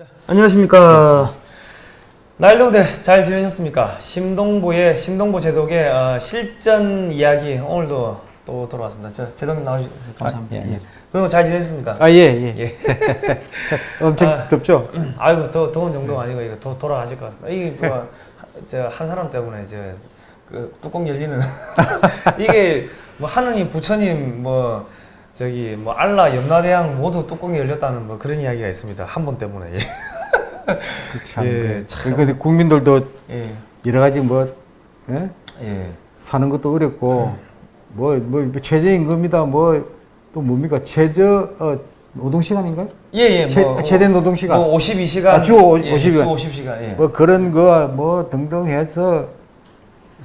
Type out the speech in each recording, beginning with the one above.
자, 안녕하십니까. 날동대 잘 지내셨습니까? 심동보의 심동보 제독의 어, 실전 이야기 오늘도 또 돌아왔습니다. 저 제독님 나와주셔서 감사합니다. 아, 예, 예. 그동안 잘 지내셨습니까? 아, 예, 예. 예. 엄청 아. 덥죠? 아이고 더 더운 정도가 아니고 이거 도, 돌아가실 것 같습니다. 이게 뭐 저한 사람 때문에 저 그 뚜껑 열리는 이게 뭐 하느님 부처님 뭐 저기 뭐 알라 염라대왕 모두 뚜껑이 열렸다는 뭐 그런 이야기가 있습니다. 한 번 때문에. 예. 참. 예, 그- 참. 근데 국민들도 예. 여러 가지 뭐, 예? 예. 사는 것도 어렵고, 뭐, 뭐, 뭐 최저임금이다, 뭐, 또 뭡니까? 최저, 어, 노동 시간인가요? 예, 예. 최, 뭐, 최대 노동 시간. 뭐 52시간. 아, 주 오- 예, 50시간. 주 50시간. 예. 뭐 그런 거, 뭐, 등등 해서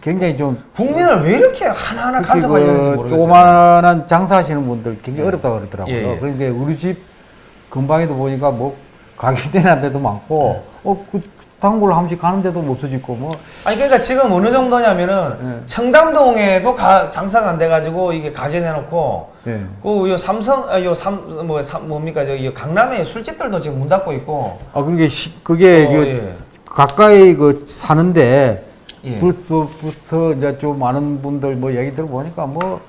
굉장히 좀. 국민을 왜 이렇게 하나하나 간섭하려는지 그 모르겠어요. 조그만한 장사하시는 분들 굉장히 예. 어렵다고 그러더라고요. 예, 예. 그런데 우리 집 근방에도 보니까 뭐 가게 되는 데도 많고, 예. 어, 그 단골 한 번씩 가는 데도 없어지고, 뭐. 아니 그러니까 지금 어느 정도냐면은 예. 청담동에도 가, 장사가 안 돼가지고 이게 가게 내놓고 예. 그요 삼성 아, 요삼뭐 뭡니까 저기 강남에 술집들도 지금 문 닫고 있고 아, 그게, 시, 그게, 어, 그 예. 가까이 그 사는데, 예. 부터, 부터 이제 좀 많은 분들 뭐 얘기 들어보니까 뭐,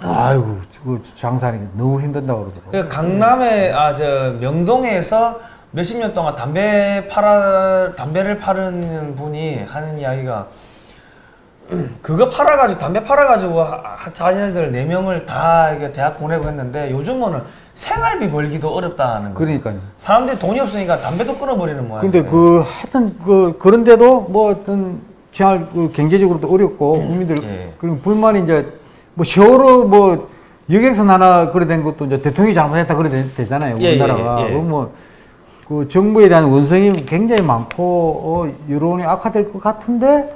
아이고, 그 장사하는 게 너무 힘든다고 그러더라고요. 그 강남에 아 저 명동에서 몇십 년 동안 담배 팔아 담배를 파는 분이 하는 이야기가 그거 팔아가지고 담배 팔아가지고 자녀들 네 명을 다 이게 대학 보내고 했는데 요즘은 생활비 벌기도 어렵다는 거. 그러니까요. 사람들이 돈이 없으니까 담배도 끊어버리는 모양. 근데 그 하여튼 그 그런데도 뭐 어떤 생활 그 경제적으로도 어렵고 국민들 예. 그리고 불만이 이제 뭐 세월호 뭐 여객선 하나 그래 된 것도 이제 대통령이 잘못했다 그래 되- 되잖아요 예, 예, 우리나라가 예, 예. 뭐그 정부에 대한 원성이 굉장히 많고 어, 여론이 악화될 것 같은데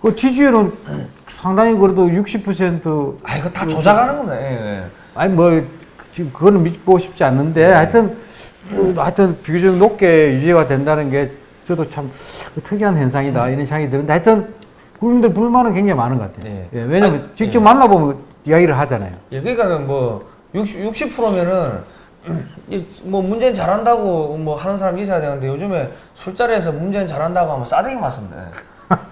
그 지지율은 상당히 그래도 60%아 이거 다 조작하는 겁니다. 예, 예. 아니 뭐 지금 그거는 믿고 싶지 않는데 네. 하여튼 뭐, 하여튼 비교적 높게 유지가 된다는 게 저도 참 특이한 현상이다 이런 생각이 드는데 하여튼 국민들 불만은 굉장히 많은 것 같아요. 네. 예, 왜냐면 아니, 직접 예. 만나보면 이야기를 하잖아요. 예, 그러니까는 뭐 60, 60%면은 뭐 문재인 잘한다고 뭐 하는 사람이 있어야 되는데 요즘에 술자리에서 문재인 잘한다고 하면 싸대기 맞습니다.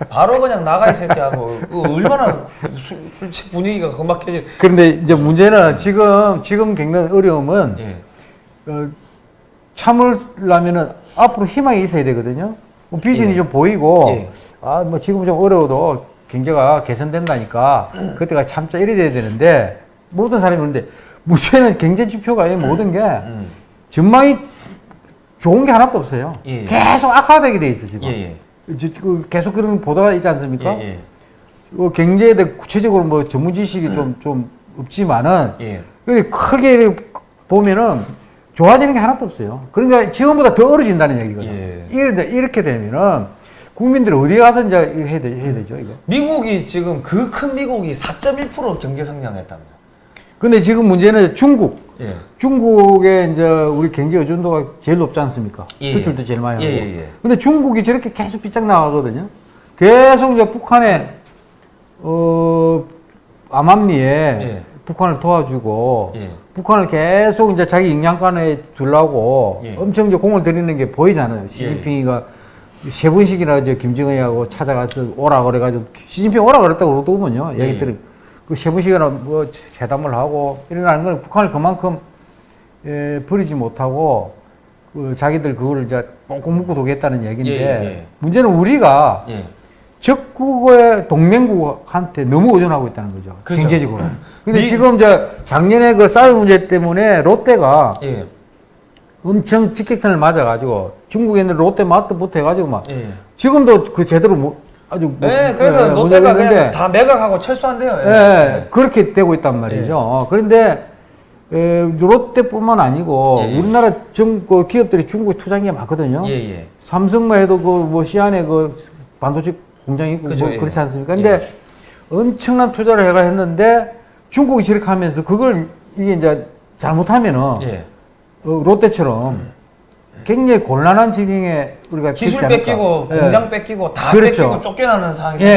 바로 그냥 나가 이 새끼하고 그 얼마나 술, 분위기가 험악해지. 그런데 이제 문제는 지금 지금 겪는 어려움은 예. 어, 참으려면은 앞으로 희망이 있어야 되거든요. 뭐 비전이 예. 좀 보이고 예. 아뭐 지금 좀 어려워도 경제가 개선된다니까 그때가 참자 이래 돼야 되는데 모든 사람이 그런데 문제는 경제 지표가 이 모든 게 음. 전망이 좋은 게 하나도 없어요. 예. 계속 악화되게 돼 있어 지금. 그 계속 그런 보도가 있지 않습니까? 예, 예. 그 경제에 대해 구체적으로 뭐 전문 지식이 좀좀 없지만은 예. 크게 보면은 좋아지는 게 하나도 없어요. 그러니까 지금보다 더 어려진다는 얘기거든요. 예. 이렇게, 이렇게 되면은 국민들이 어디 가든 이제 해야, 되, 해야 되 죠, 이거. 미국이 지금 그 큰 미국이 4.1% 경제 성장했답니다. 근데 지금 문제는 중국. 예. 중국의 이제 우리 경제 의존도가 제일 높지 않습니까? 예, 수출도 예. 제일 많이 하고. 예, 예, 예. 근데 중국이 저렇게 계속 삐짝 나가거든요. 계속 이제 북한에, 어, 암암리에 예. 북한을 도와주고, 예. 북한을 계속 이제 자기 영향권에 예. 엄청 이제 공을 들이는 게 보이잖아요. 시진핑이가 세 번씩이나 이제 김정은하고 찾아가서 오라 그래가지고 시진핑 오라 그랬다고 그러더군요. 예. 얘기들이 그세 번씩이나 뭐 회담을 하고 일어나는 건 북한을 그만큼 에, 버리지 못하고 그 자기들 그거를 이제 꽁꽁 묶고 도겠다는 얘기인데 예, 예. 문제는 우리가 예. 적국의 동맹국한테 너무 의존하고 있다는 거죠. 그죠. 경제적으로. 근데 미- 지금 저 작년에 그 사드 문제 때문에 롯데가 예. 엄청 직격탄을 맞아가지고 중국에 있는 롯데 마트부터 해가지고 막 예. 지금도 그 제대로 뭐 아주 뭐- 예, 그래서 예, 롯데가 그냥 다 매각하고 철수한대요. 예, 그렇게 되고 있단 말이죠. 어, 그런데 에, 롯데뿐만 아니고 예, 예. 우리나라 정, 그 기업들이 중국에 투자한 게 많거든요. 예, 예. 삼성만 해도 그뭐 시안에 그 반도체 공장이 있고 그죠, 뭐 예. 그렇지 않습니까? 근데 엄청난 투자를 해가 했는데 중국이 저렇게 하면서 그걸 이게 이제 잘못하면은 예. 어, 롯데처럼 굉장히 곤란한 지경에 우리가 기술. 뺏기고 예. 공장 뺏기고 다 그렇죠. 뺏기고 쫓겨나는 상황이 예, 예,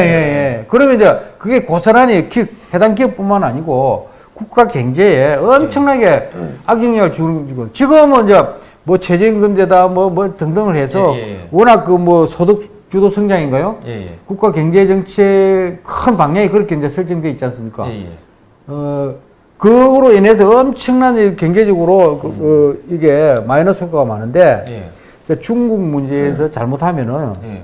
예. 그러면 이제 그게 고스란히 기, 해당 기업뿐만 아니고 국가 경제에 엄청나게 악영향을 주는 지금은 이제 뭐 최저임금제다 뭐 뭐 등등을 해서 예, 예, 예. 워낙 그 뭐 소득 주도 성장인가요? 국가 경제 정책 큰 방향이 그렇게 이제 설정돼 있지 않습니까? 예, 예. 어 그로 인해서 엄청난 이 경제적으로 그, 그 이게 마이너스 효과가 많은데 예. 그 중국 문제에서 잘못하면은 예.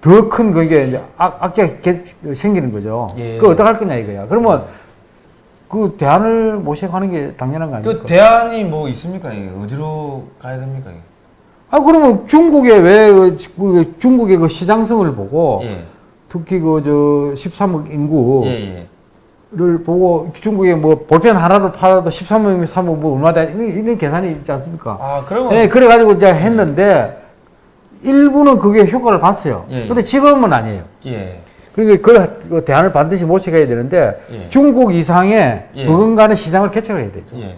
더큰 그게 이제 악, 악재가 개- 생기는 거죠. 예. 그 어떡 할 거냐 이거야. 그러면 그 대안을 모색하는 게 당연한 거 아닙니까? 그 대안이 뭐 있습니까? 이게 어디로 가야 됩니까? 이게? 아 그러면 중국의 왜 그, 그 중국의 그 시장성을 보고 예. 특히 그 저 13억 인구 를 예, 예. 보고 중국에 뭐 볼펜 하나를 팔아도 13억이면 3억 뭐 얼마다 이런, 계산이 있지 않습니까? 아, 그러면 예, 그래 가지고 이제 했는데 일부는 그게 효과를 봤어요. 예, 예. 근데 지금은 아니에요. 예. 그러니까 그, 그 대안을 반드시 모색해야 되는데 예. 중국 이상의 예. 버금가는 시장을 개척을 해야 되죠. 예.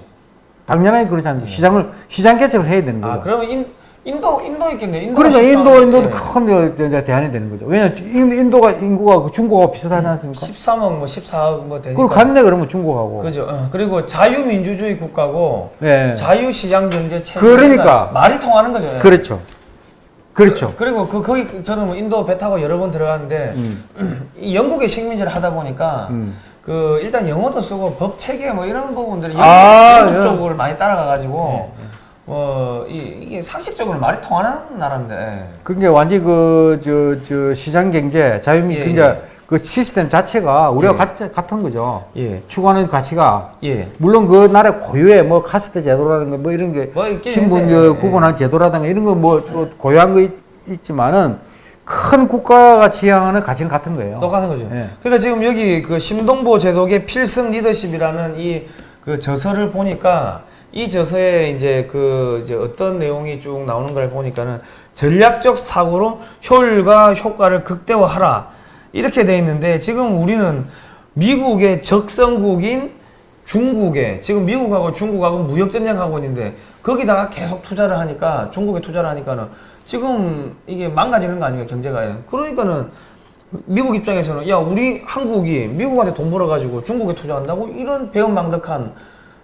당연하게 그렇지 않습니까? 시장을 시장 개척을 해야 되는 거죠. 아, 그러면 인 인도 인도 있겠네. 인도 그러니까 인도 인도도 큰 이제 대안이 되는 거죠. 왜냐 인- 인도가 인구가 그 중국하고 비슷하지 않습니까? 13억 뭐 14억 뭐 되니까. 그거 같네 그러면 중국하고. 그죠. 어, 그리고 자유민주주의 국가고 예. 자유시장 경제 체제 그러니까. 말이 통하는 거죠. 예. 그렇죠. 그렇죠. 그, 리고그 거기 저는 뭐 인도 배 타고 여러 번 들어갔는데 음. 이 영국의 식민지를 하다 보니까 음. 그 일단 영어도 쓰고 법 체계 뭐 이런 부분들이 영국, 아, 영국 예. 쪽을 많이 따라가 가지고 뭐 이, 이게 상식적으로 말이 통하는 나라인데 예. 그게 완전 그 저 저 시장 경제 자유민 예, 경제 예. 그 시스템 자체가 우리가 예. 같, 같은 거죠. 예. 추구하는 가치가 예. 물론 그 나라 고유의 뭐 카스트 제도라는 거 뭐 이런 게 뭐 신분 그 예. 구분한 제도라든가 이런 거 뭐 고유한 거 있, 있지만은 큰 국가가 지향하는 가치는 같은 거예요. 똑같은 거죠. 예. 그러니까 지금 여기 그 심동보 제독의 필승 리더십이라는 이 그 저서를 보니까 이 저서에 이제 그 이제 어떤 내용이 쭉 나오는 걸 보니까는 전략적 사고로 효율과 효과를 극대화하라. 이렇게 돼 있는데 지금 우리는 미국의 적성국인 중국에 지금 미국하고 중국하고 무역 전쟁하고 있는데 거기다가 계속 투자를 하니까 중국에 투자를 하니까는 지금 이게 망가지는 거 아닙니까 경제가. 그러니까는 미국 입장에서는 야 우리 한국이 미국한테 돈 벌어가지고 중국에 투자한다고 이런 배은망덕한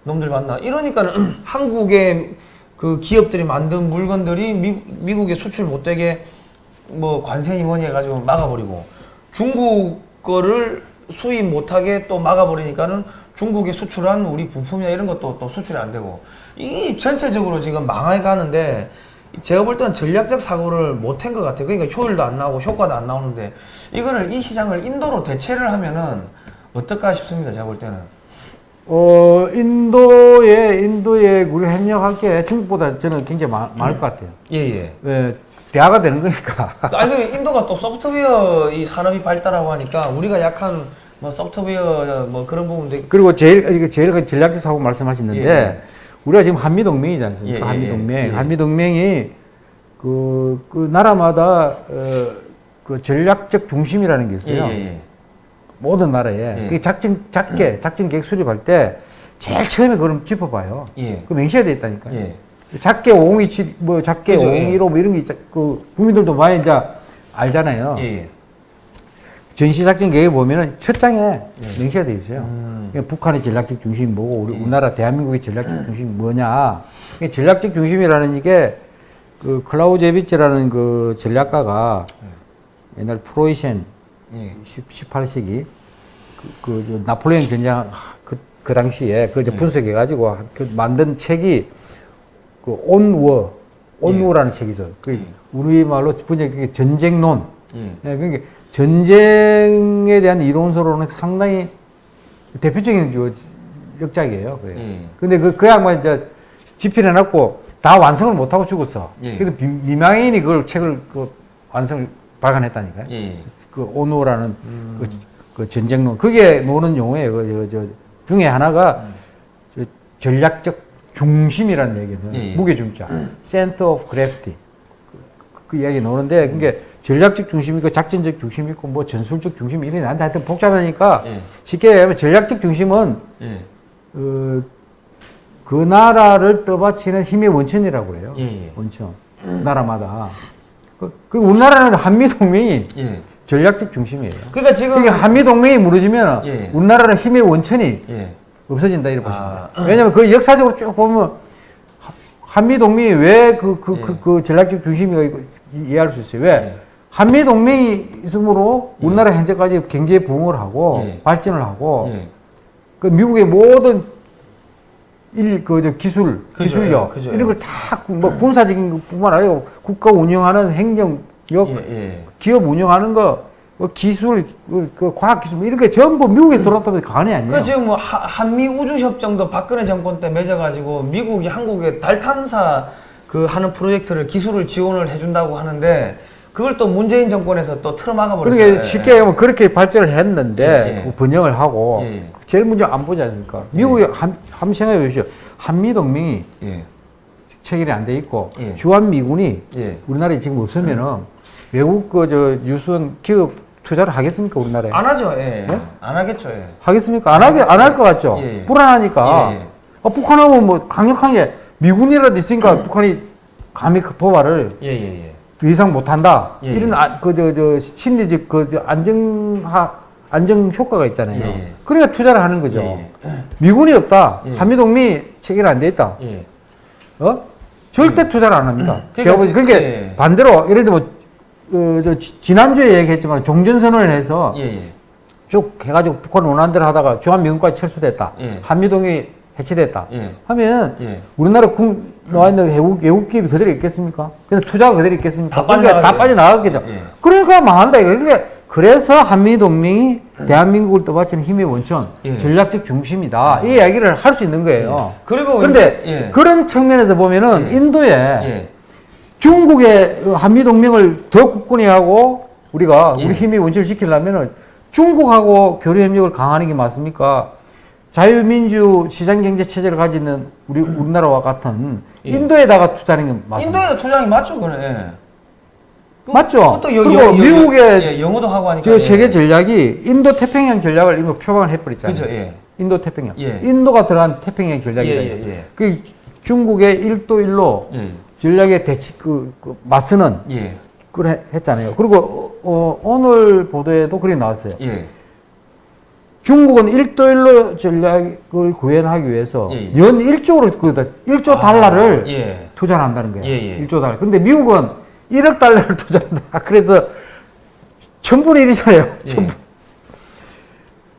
놈들 만나 이러니까는 한국의 그 기업들이 만든 물건들이 미, 미국에 수출 못되게 뭐 관세니 뭐니 해가지고 막아버리고 중국 거를 수입 못하게 또 막아버리니까는 중국에 수출한 우리 부품이나 이런 것도 또 수출이 안 되고 이 전체적으로 지금 망해가는데 제가 볼 때는 전략적 사고를 못한 것 같아요. 그러니까 효율도 안 나오고 효과도 안 나오는데 이거를 이 시장을 인도로 대체를 하면은 어떨까 싶습니다. 제가 볼 때는. 어 인도에 인도에 우리 협력할 게 중국보다 저는 굉장히 많, 많을 것 같아요. 예예. 왜 대화가 되는 거니까. 아니 그 인도가 또 소프트웨어 이 산업이 발달하고 하니까 우리가 약한 뭐 소프트웨어 뭐 그런 부분들 그리고 제일 이거 제일 그 전략적 사고 말씀하셨는데 예. 우리가 지금 한미 동맹이지 않습니까? 예, 예, 한미 동맹. 예, 예. 한미 동맹이 그, 그 나라마다 어, 그 전략적 중심이라는 게 있어요. 모든 나라에. 예. 그 작전 작게 작전 계획 수립할 때 제일 처음에 그걸 짚어봐요. 예. 그 명시가 돼 있다니까. 예. 작게 5027, 뭐 작게 그죠, 예. 5015 뭐 이런 게 있자. 그 국민들도 많이 이제 알잖아요. 예예. 전시작전 계획에 보면은 첫 장에 예. 명시가 돼 있어요. 음. 그러니까 북한의 전략적 중심이 뭐고 우리 예. 우리나라 대한민국의 전략적 중심이 뭐냐. 이 전략적 중심이라는 이게 그 클라우제비츠라는 그 전략가가 옛날 프로이센 예. 18세기 그, 그, 저 나폴레옹 전쟁 그, 그 당시에 그 예. 분석해 가지고 그 만든 책이 그 온워 온워라는 책이죠. 그 예. 우리 말로 번역 그게 전쟁론. 예. 예, 그러니까 전쟁에 대한 이론서로는 상당히 대표적인 그 역작이에요. 그게. 예. 근데 그, 그 양반 이제 집필해놨고 다 완성을 못하고 죽었어. 예. 그래서 비- 미망인이 그걸 책을 그 완성을 발간했다니까요. 예. 그 오노라는 음. 그, 그 전쟁론 그게 노는 용어예요. 그, 저, 저 중에 하나가 저 전략적 중심이라는 얘기예요. 예, 예. 무게 중자, center of gravity 그, 그 이야기 나오는데 그게 전략적 중심이 있고 작전적 중심이 있고 뭐 전술적 중심이 이런 한데 하여튼 복잡하니까 예. 쉽게 얘기하면 전략적 중심은 예. 어, 그 나라를 떠받치는 힘의 원천이라고 그래요. 예, 예. 원천 나라마다. 그, 그 우리나라는 한미 동맹이 예. 전략적 중심이에요. 그러니까 지금 그러니까 한미 동맹이 무너지면 예. 우리나라는 힘의 원천이 예. 없어진다 이렇게 아. 보시면 돼요. 왜냐면 그 역사적으로 쭉 보면 하- 한미 동맹이 왜그그그 예. 전략적 중심이가 이거 이- 이해할 수 있어요. 왜? 예. 한미 동맹이 있으므로 예. 우리나라 현재까지 경제 부흥을 하고 예. 발전을 하고 예. 그 미국의 모든 일그저 기술 그죠, 기술력 예, 그죠, 이런 예. 걸다 뭐 군사적인 것뿐만 아니라 국가 운영하는 행정 력 예, 예. 기업 운영하는 거, 뭐 기술, 그, 그 과학 기술 뭐 이런 게 전부 미국에 돌아왔다면 관이 아니에요. 그 지금 뭐 하- 한미 우주 협정도 박근혜 정권 때 맺어가지고 미국이 한국에 달 탐사 그 하는 프로젝트를 기술을 지원을 해준다고 하는데 그걸 또 문재인 정권에서 또 틀어막아 버렸어요. 그러니까 쉽게 얘기하면 그렇게 발전을 했는데 예, 예. 그 번영을 하고 예, 예. 제일 먼저 안 보지 않습니까? 미국이 한, 한번 생각해 보십시오. 한미 동맹이 예, 체결이 안 돼 있고 예. 주한 미군이 예. 우리나라에 지금 없으면은 외국 그저 유수원 기업 투자를 하겠습니까 우리나라에? 안 하죠. 예. 예? 안 하겠죠. 예. 하겠습니까? 안 하게 안 할 것 같죠. 예, 예. 불안하니까. 예, 예. 어, 북한하고 뭐 강력하게 미군이라도 있으니까 북한이 감히 그 도발을 예, 예, 예. 더 이상 못 한다. 예, 이런 아, 그저 저 심리적 그저 안정하 안정 효과가 있잖아요. 예, 예. 그러니까 투자를 하는 거죠. 예, 미군이 없다. 예. 한미동맹이 체결 안 돼 있다. 예. 어? 절대 투자를 안 합니다. 그러니까 제가 지- 그게 예. 반대로 예를 들어 뭐 어, 저 지- 지난주에 얘기했지만 종전선언을 해서 예, 예. 쭉 해가지고 북한 원하는 대로 하다가 주한미군까지 철수됐다. 예. 한미동이 해체됐다. 예. 하면 예. 우리나라 군 나와 있는 외국 외국 기업이 그대로 있겠습니까? 근데 투자가 그대로 있겠습니까? 다 그러니까 다 빠져나가죠. 빠져나갔겠죠. 예. 그러니까 망한다 이거. 그러니까 그래서 한미 동맹이 대한민국을 떠받치는 힘의 원천, 예. 전략적 중심이다. 이 이야기를 할 수 있는 거예요. 그리고 그런데. 그런 측면에서 보면은 예. 인도에 예. 중국의 그 한미 동맹을 더 굳건히 하고 우리가 예. 우리 힘의 원천을 지키려면은 중국하고 교류 협력을 강화하는 게 맞습니까? 자유민주 시장경제 체제를 가지는 우리 우리나라와 같은 예. 인도에다가 투자하는 게 맞습니다. 인도에도 투자이 맞죠, 그래. 예. 그- 맞죠? 여, 그리고 여, 여, 미국의 예, 영어도 하고 하니까. 저 예. 세계 전략이 인도 태평양 전략을 이거 표방을 해버렸잖아요. 그죠, 예. 인도 태평양. 예. 인도가 들어간 태평양 전략이다. 예, 예, 예. 그 중국의 일도 일로 예. 전략에 대치 그, 그 맞서는 예. 그걸 해- 했잖아요. 그리고 어, 오늘 보도에도 그리 나왔어요. 예. 중국은 일도일로 전략을 구현하기 위해서 예, 예. 연 1조로 그 1조 달러를 아, 예. 투자를 한다는 거예요. 예, 예. 1조 달러. 근데 미국은 1억 달러를 투자한다. 그래서 천분의 1이잖아요. 예. 천분.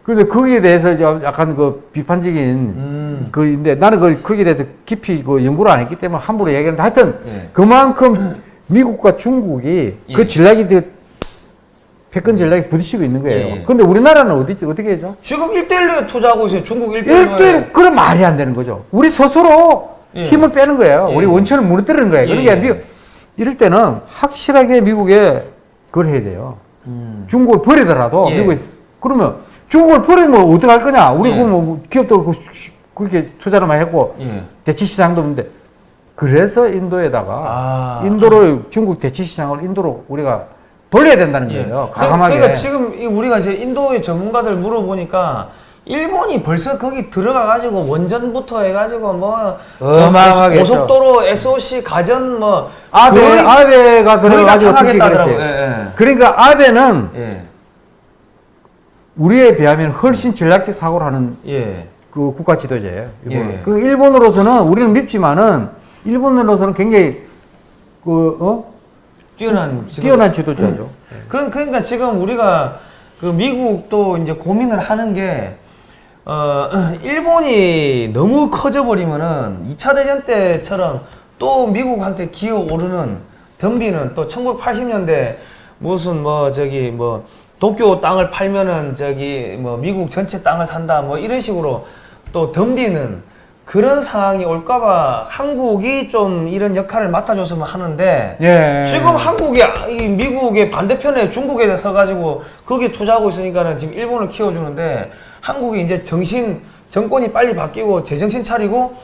근데 거기에 대해서 좀 약간 그 비판적인 음. 그인데 나는 그 거기에 대해서 깊이 그 연구를 안 했기 때문에 함부로 얘기하는데 하여튼 예. 그만큼 미국과 중국이 예. 그 전략이 저 패권 전략이 부딪히고 있는 거예요. 예, 예. 근데 우리나라는 어디 어떻게 해죠? 지금 1대1로 투자하고 있어요. 중국 1대1로. 1대1 그런 말이 안 되는 거죠. 우리 스스로 예. 힘을 빼는 거예요. 예. 우리 원천을 무너뜨리는 거예요. 예, 그러니까 예. 미국 이럴 때는 확실하게 미국에 그걸 해야 돼요. 음. 중국을 버리더라도 예. 미국에 그러면 중국을 버리면 어떻게 할 거냐? 우리 예. 그뭐 기업도 그- 그렇게 투자를 많이 했고 예. 대치 시장도 없는데 그래서 인도에다가 아. 인도를 중국 대치 시장을 인도로 우리가 돌려야 된다는 예. 거예요. 그- 과감하게. 그러니까 지금 이 우리가 이제 인도의 전문가들 물어보니까 일본이 벌써 거기 들어가 가지고 원전부터 해 가지고 뭐 어마어마하게 고속도로 SOC 가전 뭐 아베 아베가 들어가지고. 그랬어요. 예, 그러니까 아베는 예. 우리에 비하면 훨씬 전략적 사고를 하는 예. 예. 그 국가 지도자예요. 일본. 예. 그 일본으로서는 우리는 밉지만은 일본으로서는 굉장히 그 어? 뛰어난 지도- 뛰어난 지도자죠. 그, 그러니까 지금 우리가 그 미국도 이제 고민을 하는 게, 어, 일본이 너무 커져버리면은 2차 대전 때처럼 또 미국한테 기어 오르는 덤비는 또 1980년대 무슨 뭐 저기 뭐 도쿄 땅을 팔면은 저기 뭐 미국 전체 땅을 산다 뭐 이런 식으로 또 덤비는 그런 상황이 올까봐 한국이 좀 이런 역할을 맡아줬으면 하는데 예. 지금 한국이 이 미국의 반대편에 중국에 서가지고 거기에 투자하고 있으니까는 지금 일본을 키워주는데 한국이 이제 정신 정권이 빨리 바뀌고 제정신 차리고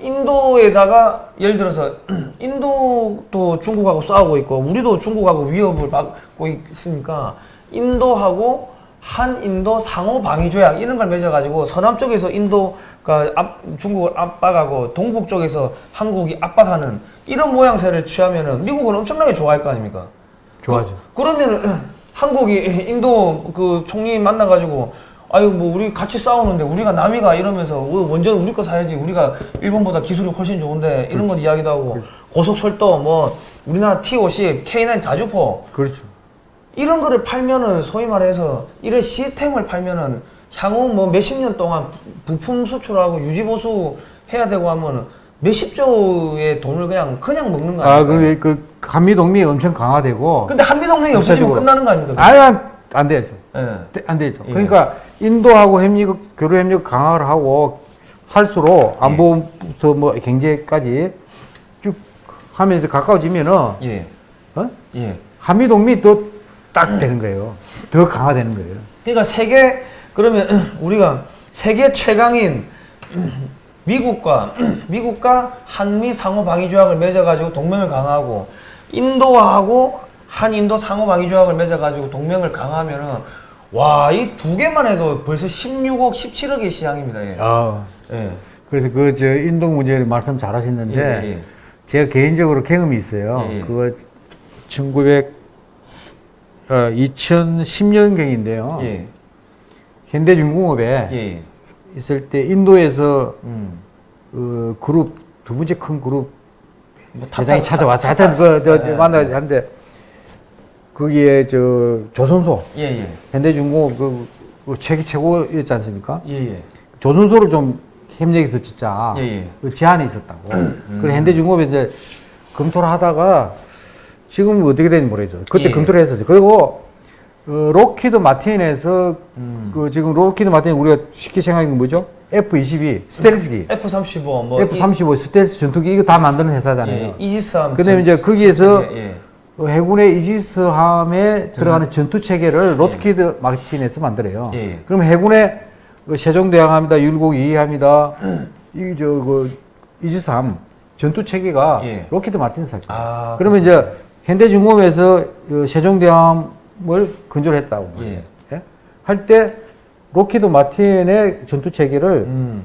인도에다가 예를 들어서 인도도 중국하고 싸우고 있고 우리도 중국하고 위협을 받고 있으니까 인도하고 한인도 상호 방위 조약 이런 걸 맺어가지고 서남 쪽에서 인도가 압, 중국을 압박하고 동북 쪽에서 한국이 압박하는 이런 모양새를 취하면은 미국은 엄청나게 좋아할 거 아닙니까? 좋아하죠. 그, 러면은 한국이 인도 그 총리 만나가지고 아유 뭐 우리 같이 싸우는데 우리가 남이가 이러면서 어, 먼저 우리 거 사야지 우리가 일본보다 기술이 훨씬 좋은데 이런 건 이야기도 하고 고속철도 뭐 우리나라 T50, K9 자주포 그렇죠. 이런 거를 팔면은 소위 말해서 이런 시스템을 팔면은 향후 뭐 몇십 년 동안 부품 수출하고 유지 보수 해야 되고 하면 몇십 조의 돈을 그냥 그냥 먹는 거 아, 아닙니까? 그, 그 한미 동맹이 엄청 강화되고 근데 한미 동맹이 없어지면. 끝나는 거 아닙니까? 아예 안 되죠. 예. 안 되죠. 예. 그러니까 인도하고 협력 교류 협력 강화를 하고 할수록 안보부터 뭐 경제까지 쭉 하면서 가까워지면은 예. 어? 예. 한미 동맹이 또 딱 되는 거예요. 더 강화되는 거예요. 그러니까 세계 그러면 우리가 세계 최강인 미국과 미국과 한미 상호 방위 조약을 맺어 가지고 동맹을 강화하고 인도하고 한인도 상호 방위 조약을 맺어 가지고 동맹을 강화하면은 와 이 두 개만 해도 벌써 16억 17억의 시장입니다. 예. 아, 예. 그래서 그 저 인도 문제를 말씀 잘 하셨는데 예, 예, 예. 제가 개인적으로 경험이 있어요. 예, 예. 그거 1900 어, 2010년경인데요. 예. 현대중공업에 예. 예. 있을 때 인도에서 음. 그 그룹 두 번째 큰 그룹 뭐 타- 대장이 타- 찾아와서 타- 하여튼 그저 예, 만나 예. 하는데 거기에 저 조선소 예, 예. 현대중공업 그, 그 최기 최고였지 않습니까? 예, 예. 조선소를 좀 협력해서 짓자 예, 예. 그 제안이 있었다고. 그래서 현대중공업이 이제 검토를 하다가 지금 어떻게 되는지 모르겠죠. 그때 예. 검토를 했었죠. 그리고 어, 록히드 마틴에서 음. 그 지금 록히드 마틴 우리가 쉽게 생각하는 게 뭐죠? F-22 스텔스기, F35 뭐 F-35 스텔스 전투기 이거 다 만드는 회사잖아요. 예, 이지스함. 그다음에 전- 이제 거기에서 예, 예. 어, 해군의 이지스함에 들어가는 전투 체계를 록히드 마틴에서 만들어요. 예. 그럼 해군의 그 세종대왕함이다, 율곡이이함이다, 이저그 이지스함 전투 체계가 예. 록히드 마틴에서 하죠. 아, 그러면 이제 현대중공업에서 어, 세종대왕을 건조를 했다고. 예. 할때 록히드 마틴의 전투 체계를 음.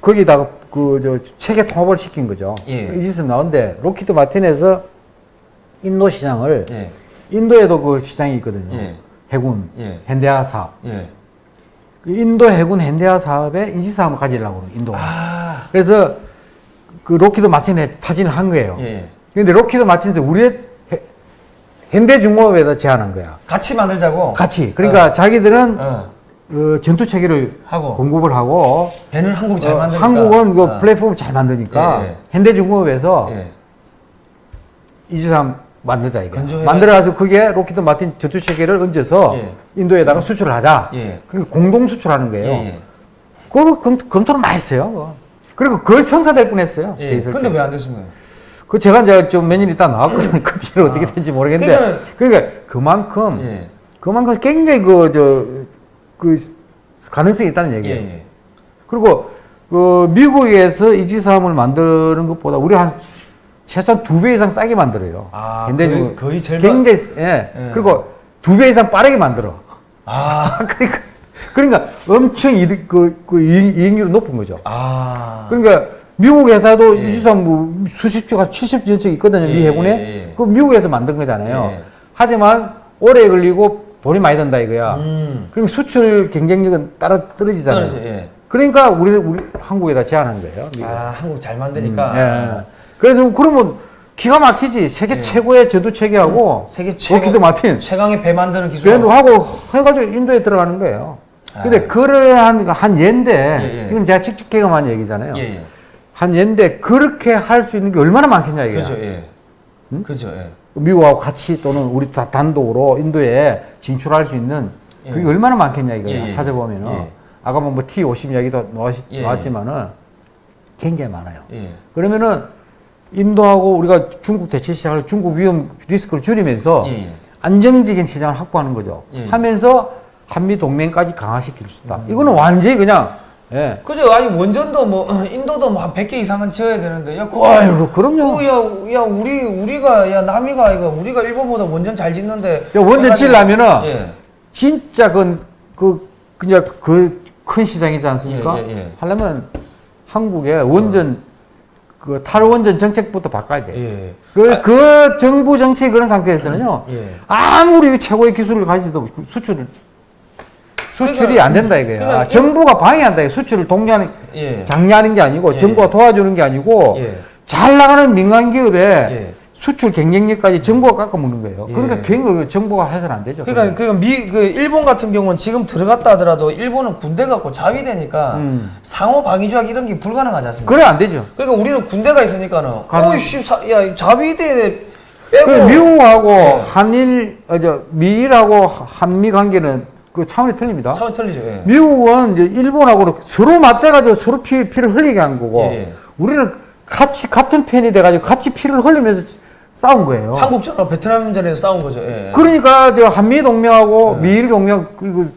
거기다가 그저 체계 통합을 시킨 거죠. 예. 이지스함 나온데 록히드 마틴에서 인도 시장을 예. 인도에도 그 시장이 있거든요. 예. 해군, 예. 현대화 사업. 예. 그 인도 해군 현대화 사업에 이지스함을 가지려고 그래요, 인도가. 아. 그래서 그 록히드 마틴에 타진을 한 거예요. 예. 근데 록히드 마틴에서 우리의 해- 현대중공업에다 제안한 거야. 같이 만들자고. 같이. 그러니까 자기들은 어. 어, 전투 체계를 하고. 공급을 하고 배는 한국 잘 어, 만드니까. 한국은 그 어. 플랫폼을 잘 만드니까 예, 예. 현대중공업에서 예. 이지스함 만들자 이거. 만들어가지고 그게 록히드 마틴 전투 체계를 얹어서 예. 인도에다가 수출을 하자. 예. 그게 공동 수출하는 거예요. 예. 예. 그걸 검, 검토를 많이 했어요. 그거. 그리고 그걸 성사될 뻔했어요. 예. 근데 왜 안 됐습니까? 그 제가 이제 좀 몇 년 있다 나왔거든요. 그 뒤로 어떻게 된지 모르겠는데. 그러니까는- 그러니까 그만큼 예. 그만큼 굉장히 그 저그 가능성이 있다는 예. 얘기예요. 예. 그리고 그 미국에서 이지사함을 만드는 것보다 우리 한 최소한 두 배 이상 싸게 만들어요. 아, 현대중 거의- 거의 절반- 굉장히 쓰- 예. 예. 그리고 두 배 이상 빠르게 만들어. 아. 그러니까 그러니까 엄청 이득 그, 그 이익, 이익률이 높은 거죠. 아. 그러니까 미국 회사도 예. 이지스함 뭐 수십 조가 70여 척 있거든요. 예, 미 해군에. 예, 예. 그 미국에서 만든 거잖아요. 예. 하지만 오래 걸리고 돈이 많이 든다 이거야. 음. 그럼 수출 경쟁력은 따라 떨어지잖아요. 떨어져, 예. 그러니까 우리 우리 한국에다 제안한 거예요. 미국. 아, 한국 잘 만드니까. 음, 예. 그래서 그러면 기가 막히지. 세계 예. 최고의 전투 체계하고 세계 최고 록히드 마틴 최강의 배 만드는 기술. 밴드 하고 해가지고 인도에 들어가는 거예요. 근데 아. 그러한 한 예인데 예, 예. 이건 제가 직접 경험한 얘기잖아요. 예, 예. 한 예인데 그렇게 할 수 있는 게 얼마나 많겠냐 이게. 그죠, 예. 그죠, 예. 미국하고 같이 또는 우리 다 단독으로 인도에 진출할 수 있는 그게 예. 얼마나 많겠냐 이거 예, 예. 찾아보면은 예. 아까 뭐 T50 이야기도 나왔, 예, 나왔지만은 굉장히 많아요. 예. 그러면은 인도하고 우리가 중국 대체 시장을 중국 위험 리스크를 줄이면서 예, 예. 안정적인 시장을 확보하는 거죠. 예. 음. 하면서 한미 동맹까지 강화시킬 수 있다. 이거는 완전히 그냥 예. 그죠? 아니 원전도 뭐 인도도 뭐한 100개 이상은 지어야 되는데 야 그거 아이고 그럼요. 그, 야, 야 우리 우리가 야 남이가 이거 우리가 일본보다 원전 잘 짓는데 야, 원전 지으려면은 예. 진짜 그, 그, 그냥 그 큰 시장이지 않습니까? 예, 예, 예. 하려면 한국의 원전, 그 탈원전 정책부터 바꿔야 돼. 예. 그, 그 정부 정책이 그런 상태에서는요, 예. 아무리 그 최고의 기술을 가지도 그 수출을, 수출이 그러니까- 안 된다 이거야. 그러니까 정부가 방해한다. 이거 수출을 독려하는 예. 장려하는 게 아니고 예, 정부가 예. 도와주는 게 아니고 예. 잘 나가는 민간 기업에 예. 수출 경쟁력까지 정부가 깎아먹는 거예요. 예. 그러니까 그거 정부가 해서는 안 되죠. 그러니까 그미그 일본 같은 경우는 지금 들어갔다 하더라도 일본은 군대 갖고 자위되니까 음. 상호 방위 조약 이런 게 불가능하지 않습니까? 그래 안 되죠. 그러니까 우리는 군대가 있으니까는 어이씨 사- 야 자위대 빼고 그 미국하고 예. 한일, 어, 저 미일하고 한미 관계는 그 차원이 틀립니다. 차원 틀리죠. 예. 미국은 이제 일본하고 서로 맞대가지고 서로 피, 피를 흘리게 한 거고 예, 예. 우리는 같이 같은 편이 돼가지고 같이 피를 흘리면서 싸운 거예요. 한국전과 베트남전에서 싸운 거죠. 예. 그러니까 저 한미 동맹하고 네. 미일 동맹 그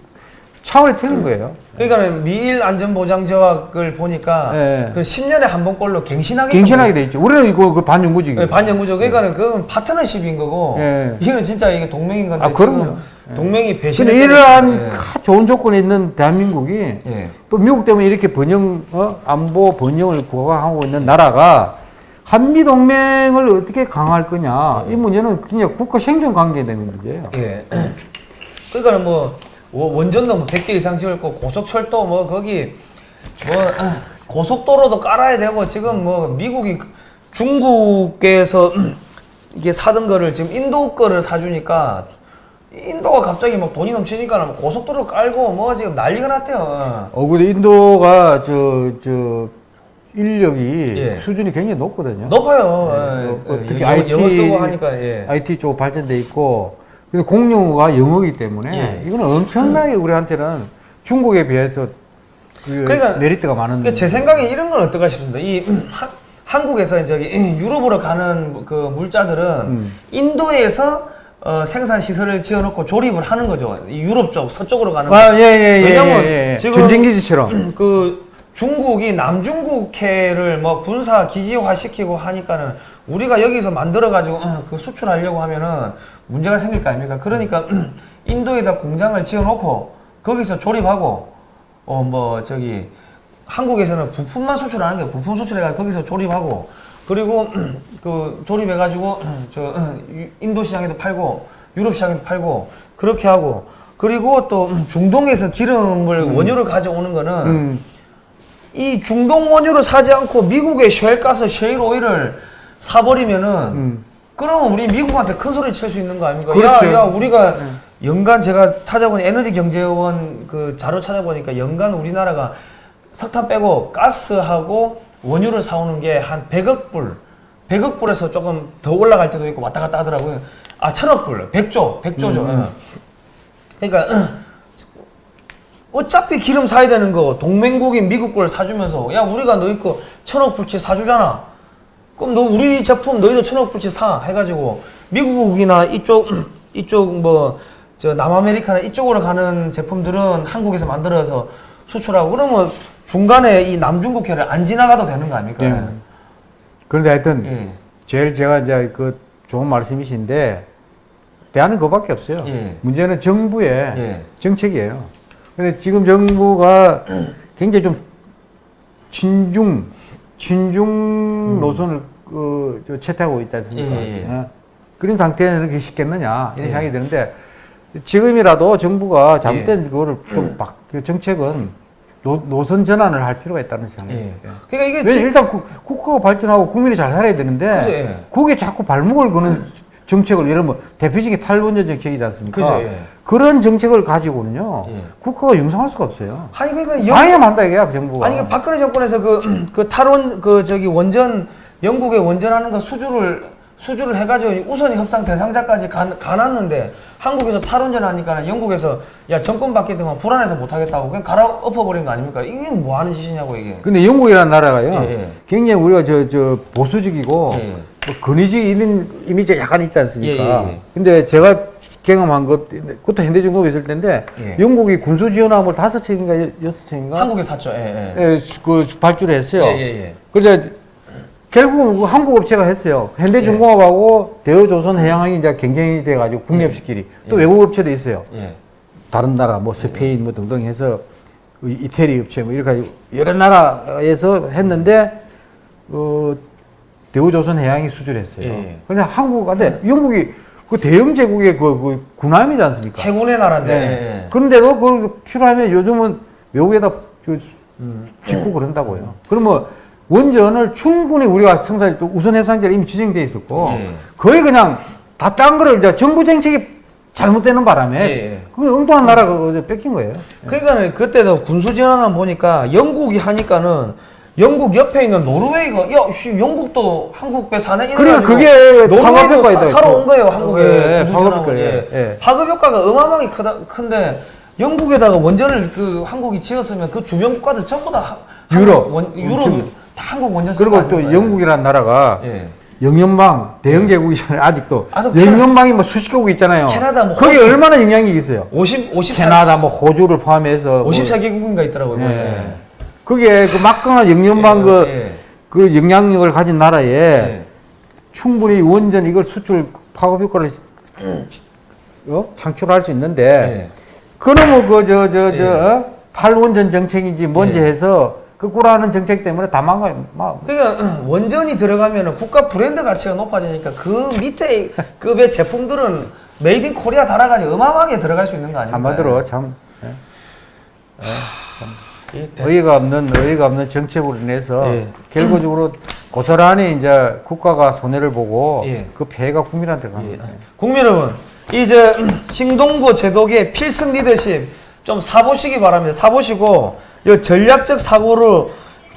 차원이 틀린 거예요. 그러니까는 미일 안전보장 조약을 보니까 예. 그 10년에 한 번꼴로 갱신하게 갱신하게 돼 있죠. 우리는 이거 그 반영구직이에요. 네, 반영구죠. 그러니까는 그건 파트너십인 거고 예. 이거는 진짜 이게 동맹인 건데 아, 그럼요. 지금 동맹이 배신을 근데 이러한. 하- 좋은 조건에 있는 대한민국이 예. 예. 또 미국 때문에 이렇게 번영 어? 안보 번영을 구가하고 있는 나라가 한미 동맹을 어떻게 강화할 거냐 이 문제는 그냥 국가 생존 관계에 되는 문제예요. 예. 그러니까는 뭐 워- 원전도 뭐 100개 이상 지을 거 고속철도 뭐 거기 뭐 고속도로도 깔아야 되고 지금 뭐 미국이 그- 중국에서 이게 사던 거를 지금 인도 거를 사주니까 인도가 갑자기 막 돈이 넘치니까 뭐 고속도로 깔고 뭐 지금 난리가 났대요. 어 근데 인도가 저 저 인력이 예. 수준이 굉장히 높거든요. 높아요. 네, 예, 어, 예, 특히 영어, IT 영어 쓰고 하니까 예. IT 쪽 발전돼 있고 근데 공용어가 영어이기 때문에 예. 이거는 엄청나게 우리한테는 중국에 비해서 그 그러니까 메리트가 많은. 그러니까 제 생각에 이런 건 어떨까 싶습니다. 이 한- 한국에서 저기 유럽으로 가는 그 물자들은 음. 인도에서 어, 생산 시설을 지어놓고 조립을 하는 거죠. 이 유럽 쪽 서쪽으로 가는. 아, 예, 예, 예. 왜냐면 예, 예. 지금 전쟁 기지처럼. 그 중국이 남중국해를 뭐 군사 기지화 시키고 하니까는 우리가 여기서 만들어 가지고 그 수출하려고 하면은 문제가 생길 거 아닙니까? 그러니까 인도에다 공장을 지어놓고 거기서 조립하고 어 뭐 저기 한국에서는 부품만 수출하는 게 부품 수출해가 거기서 조립하고 그리고 그 조립해 가지고 저 인도 시장에도 팔고 유럽 시장에도 팔고 그렇게 하고 그리고 또 중동에서 기름을 원유를 가져오는 거는 음. 이 중동 원유를 사지 않고 미국의 쉘가스, 셰일 오일을 사버리면은 음. 그러면 우리 미국한테 큰 소리 칠 수 있는 거 아닙니까? 그렇죠. 야, 야, 우리가 연간 제가 찾아본 에너지 경제원 그 자료 찾아보니까 연간 우리나라가 석탄 빼고 가스하고 원유를 사오는 게 한 100억 불, 100억 불에서 조금 더 올라갈 때도 있고 왔다 갔다 하더라고요. 아, 천억 불, 100조, 100조죠. 음. 그러니까 어차피 기름 사야 되는 거 동맹국인 미국 걸 사주면서 야 우리가 너희 거 천억 불치 사주잖아 그럼 너 우리 제품 너희도 천억 불치 사 해가지고 미국이나 이쪽 이쪽 뭐 저 남아메리카나 이쪽으로 가는 제품들은 한국에서 만들어서 수출하고 그러면 중간에 이 남중국해를 안 지나가도 되는 거 아닙니까? 예. 그런데 하여튼 예. 제일 제가 이제 그 좋은 말씀이신데 대안은 그밖에 없어요. 예. 문제는 정부의 예. 정책이에요. 근데 지금 정부가 굉장히 좀 친중 친중 노선을 그, 저 채택하고 있지 않습니까? 음. 어? 그런 상태는 그렇게 쉽겠느냐 이런 예. 생각이 드는데 지금이라도 정부가 잘못된 그거를 좀 바, 그 정책은 노, 노선 전환을 할 필요가 있다는 생각이 예. 그러니까 이게 왜 지- 일단 국, 국가가 발전하고 국민이 잘 살아야 되는데 그죠, 예. 거기에 자꾸 발목을 거는 정책을 예를 들면 대표적인 탈원전 정책이지 않습니까? 그죠, 예. 그런 정책을 가지고는요 예. 국가가 융성할 수가 없어요. 아니 그러니까 영- 방해만 한다 이게야 정부가. 아니 그 박근혜 정권에서 그, 그 탈원 그 저기 원전 영국에 원전하는 거 수주를 수주를 해가지고 우선 협상 대상자까지 가, 가놨는데 한국에서 탈원전 하니까 영국에서 야 정권 바뀌동안 불안해서 못하겠다고 그냥 갈아 엎어버린 거 아닙니까? 이게 뭐 하는 짓이냐고 이게. 근데 영국이라는 나라가요. 예, 예. 굉장히 우리가 저 저 보수적이고 예, 예. 뭐 근위적 이민 이미지가 약간 있지 않습니까? 예, 예, 예. 근데 제가 경험한 것 그것도 현대중공업에 있을 예. 영국이 군수 지원함을 다섯 척인가 여- 여섯 척인가 한국에 샀죠. 예, 예. 예, 그 발주를 했어요. 예, 예, 예. 그런데 결국은 그 한국 업체가 했어요. 현대중공업하고 대우조선해양이 이제 경쟁이 돼가지고 국내 업체끼리 또 예. 외국 업체도 있어요. 예. 다른 나라 뭐 스페인 뭐 등등 해서 이- 이태리 업체 뭐 이렇게 여러 나라에서 했는데 어 대우조선해양이 수주를 했어요. 예. 그런데 한국한테 영국이 그 대영 제국의 그, 그 군함이지 않습니까? 해군의 나라인데. 네. 예, 예. 그런데도 그걸 필요하면 요즘은 외국에다 그 짓고 그런다고요. 그러면 원전을 충분히 우리가 생산이 또 우선 해상제로 이미 지정돼 있었고 예. 거의 그냥 다 딴 거를 이제 정부 정책이 잘못되는 바람에 예, 예. 그 엉뚱한 나라가 어제 뺏긴 거예요. 그러니까 그때도 군수 진화만 보니까 영국이 하니까는 영국 옆에 있는 노르웨이가 야, 씨, 영국도 한국 배 사네 그러니까 그게 노르웨이도. 사, 사러 온 거예요 한국에 예, 군수 파급 진화가. 효과, 예. 예. 파급 효과가 어마어마하게 크다 큰데 영국에다가 원전을 그 한국이 지었으면 그 주변 국가들 전부 다 하- 유럽. 원, 유럽 한국 원전 그리고 또? 영국이라는 나라가 예. 영연방 대영 제국이잖아요. 아직도 아직 영연방이 뭐 수십 개국 있잖아요. 캐나다 뭐 거기. 얼마나 영향력이 있어요. 50 54 캐나다 뭐 호주를 포함해서 뭐 54개국인가 있더라고요. 예. 예. 그게 그 막강한 영연방 그, 예. 그 영향력을 가진 나라에 예. 충분히 원전 이걸 수출 파급 효과를 어? 창출할 수 있는데 예. 그러면 그저저저 예. 탈원전 정책인지 뭔지 예. 해서 그 꾸라는 정책 때문에 다 망가요. 막 그러니까 원전이 들어가면 국가 브랜드 가치가 높아지니까 그 밑에 급의 제품들은 made in Korea 달아가지고 어마어마하게 들어갈 수 있는 거 아닙니까? 한마디로 참이 대- 어이가 없는 어이가 없는 정책으로 인해서 예. 결과적으로 고스란히 이제 국가가 손해를 보고 예. 그 폐해가 국민한테 갑니다. 국민 여러분, 이제 신동부 제독의 필승 리더십 좀 사보시기 바랍니다. 사보시고 이 전략적 사고로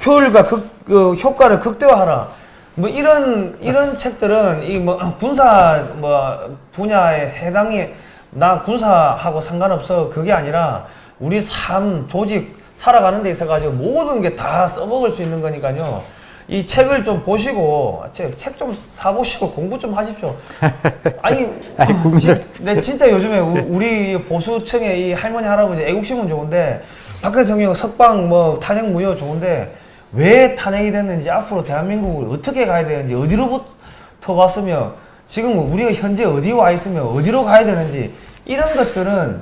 효율과 극, 그 효과를 극대화하라. 뭐 이런 이런 책들은 이 뭐 군사 뭐 분야에 해당이 나 군사하고 상관없어 그게 아니라 우리 삶 조직 살아가는 데 있어 가지고 모든 게 다 써먹을 수 있는 거니까요. 이 책을 좀 보시고 책 좀 사보시고 공부 좀 하십시오. 아니, 아니, 진, 네, 진짜 요즘에 우- 우리 보수층의 이 할머니 할아버지 애국심은 좋은데 박 대통령 석방 뭐 탄핵 무효 좋은데 왜 탄핵이 됐는지 앞으로 대한민국을 어떻게 가야 되는지 어디로부터 왔으며 지금 우리가 현재 어디 와 있으며 어디로 가야 되는지 이런 것들은